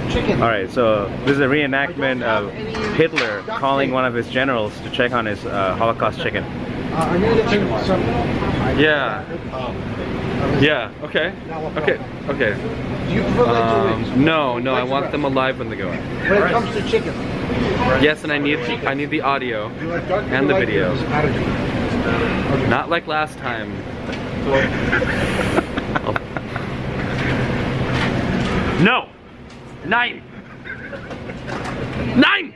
some chicken. All right, so this is a reenactment of Hitler calling one of his generals to check on his uh, Holocaust chicken. Uh, I'm gonna some. some Yeah. Yeah. Okay. Okay. Okay. do you prefer legs or wings? Um, no, no, I Legs or want them alive when they go in. When it comes to chicken, Yes, and I need I need the audio you like dark and the light video. Not like last time. no. Nein! Nein!